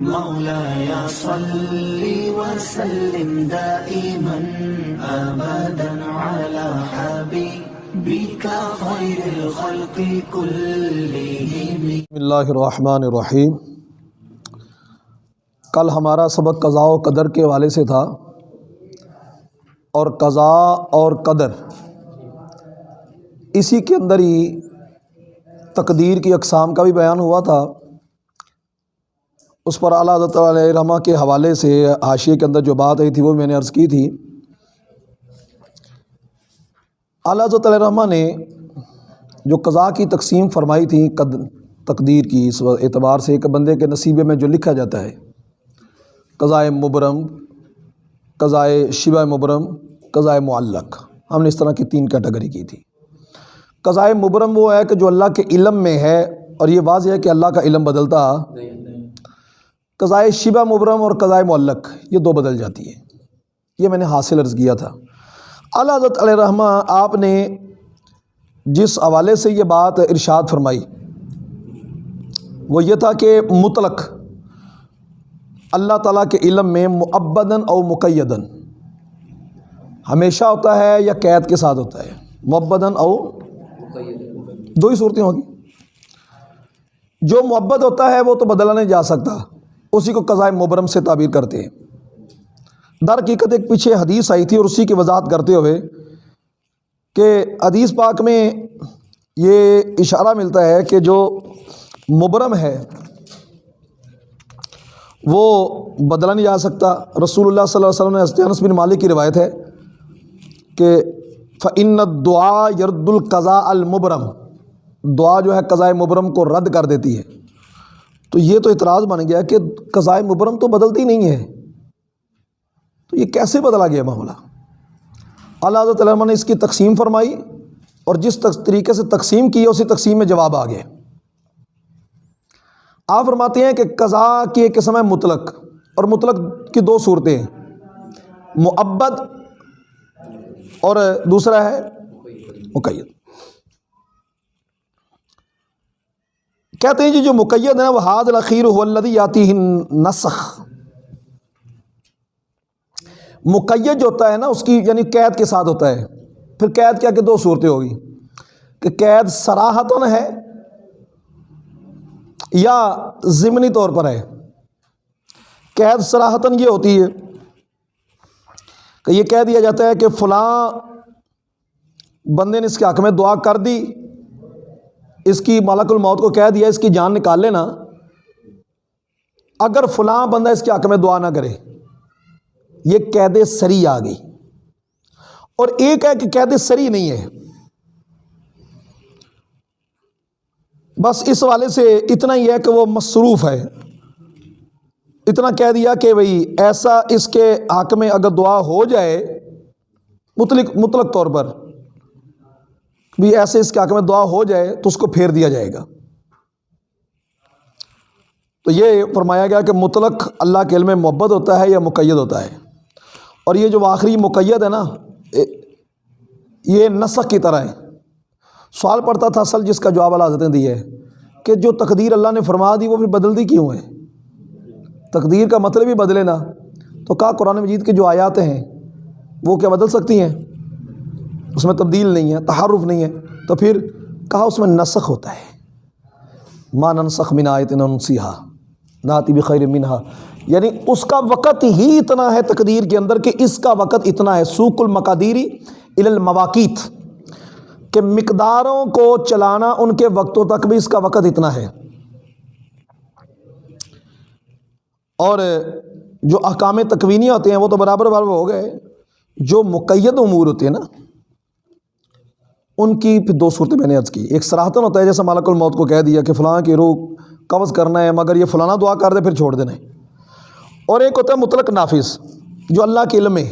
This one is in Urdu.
مولاي صل وسلم دائما ابدا على حبيبك خير الخلق كلهم. بسم اللہ الرحمن الرحیم۔ کل ہمارا سبق قضاء و قدر کے حوالے سے تھا۔ اور قضاء اور قدر اسی کے اندر ہی تقدیر کی اقسام کا بھی بیان ہوا تھا۔ اس پر اعلیٰ حضرت علیہ رحمٰ کے حوالے سے حاشیے کے اندر جو بات آئی تھی وہ میں نے عرض کی تھی۔ اعلیٰ حضرت علیہ رحمٰ نے جو قضاء کی تقسیم فرمائی تھی، قد، تقدیر کی، اس اعتبار سے کہ بندے کے نصیبے میں جو لکھا جاتا ہے قضائے مبرم قضائے شبہ مبرم قضائے معلق، ہم نے اس طرح کی تین کیٹیگری کی تھی۔ قضائے مبرم وہ ہے کہ جو اللہ کے علم میں ہے اور یہ واضح ہے کہ اللہ کا علم بدلتا قضائے شبہ مبرم اور قضائے معلق، یہ دو بدل جاتی ہے یہ میں نے حاصل عرض کیا تھا۔ اعلیٰ حضرت علیہ رحمٰ آپ نے جس حوالے سے یہ بات ارشاد فرمائی، وہ یہ تھا کہ مطلق، اللہ تعالیٰ کے علم میں معبدن او مقیدن ہمیشہ ہوتا ہے یا قید کے ساتھ ہوتا ہے؟ معبدن او دو ہی صورتیں ہوگی جو محبت ہوتا ہے وہ تو بدلا نہیں جا سکتا۔ اسی کو قضائے مبرم سے تعبیر کرتے ہیں۔ در حقیقت ایک پیچھے حدیث آئی تھی اور اسی کی وضاحت کرتے ہوئے کہ حدیث پاک میں یہ اشارہ ملتا ہے کہ جو مبرم ہے، وہ بدلا نہیں جا سکتا۔ رسول اللہ صلی اللہ علیہ وسلم نے حضرت انس بن مالک کی روایت ہے کہ فعن دعا یرد القضاء المبرم دعا جو ہے قضائے مبرم کو رد کر دیتی ہے۔ تو یہ تو اعتراض بن گیا کہ قضائے مبرم تو بدلتی نہیں ہے۔ تو یہ کیسے بدلا گیا معاملہ؟ اللہ حضرت علامہ نے اس کی تقسیم فرمائی اور جس طریقے سے تقسیم کی اسی تقسیم میں جواب آ گئے آپ فرماتے ہیں کہ قضاء کی ایک قسم ہے مطلق اور مطلق کی دو صورتیں ہیں۔ معبد اور دوسرا ہے مقید۔ کہتے ہیں جی جو مقید ہے وہ حاد الخیر ولدی آتی نسخ مقید جو ہوتا ہے نا، اس کی یعنی قید کے ساتھ ہوتا ہے۔ پھر قید کیا کہ دو صورتیں ہوگی۔ کہ قید سراہتاً ہے یا ضمنی طور پر ہے۔ قید سراہتاً یہ ہوتی ہے کہ یہ کہہ دیا جاتا ہے کہ فلاں بندے نے اس کے حق میں دعا کر دی۔ اس کی مالک الموت کو کہہ دیا، اس کی جان نکال لینا۔ اگر فلاں بندہ اس کے حق میں دعا نہ کرے، یہ قید سری آ گئی۔ اور ایک ہے کہ قید سری نہیں ہے۔ بس اس والے سے اتنا ہی ہے کہ وہ مصروف ہے۔ اتنا کہہ دیا کہ بھئی ایسا اس کے حق میں اگر دعا ہو جائے مطلق مطلق طور پر۔ بھی ایسے اس کے حق میں دعا ہو جائے تو اس کو پھیر دیا جائے گا۔ تو یہ فرمایا گیا کہ مطلق اللہ کے علم میں محبت ہوتا ہے یا مقید ہوتا ہے۔ اور یہ جو آخری مقید ہے نا یہ نسخ کی طرح ہے۔ سوال پڑتا تھا اصل جس کا جواب اللہ حضرت دی ہے کہ جو تقدیر اللہ نے فرما دی وہ پھر بدل دی کیوں ہے؟ تقدیر کا مطلب ہی بدلے نا۔ تو کہا قرآن مجید کی جو آیات ہیں وہ کیا بدل سکتی ہیں؟ اس میں تبدیل نہیں ہے، تحرف نہیں ہے، تو پھر کہا اس میں نسخ ہوتا ہے۔ ماں ننسخ من آیت ننسیحا ناتی بخیر منہا۔ یعنی اس کا وقت ہی اتنا ہے تقدیر کے اندر کہ اس کا وقت اتنا ہے۔ سوق المقادیری المواقیت، کہ مقداروں کو چلانا ان کے وقتوں تک بھی اس کا وقت اتنا ہے۔ اور جو احکام تکوینی ہوتے ہیں، وہ تو برابر برابر ہو گئے۔ جو مقید امور ہوتے ہیں نا ان کی پھر دو صورتیں میں نے عرض کی۔ ایک سراہتن ہوتا ہے جیسے مالک الموت کو کہہ دیا کہ فلاں کی روح قبض کرنا ہے، مگر یہ فلانا دعا کر دے، پھر چھوڑ دینا ہے۔ اور ایک ہوتا ہے مطلق نافذ، جو اللہ کے علم میں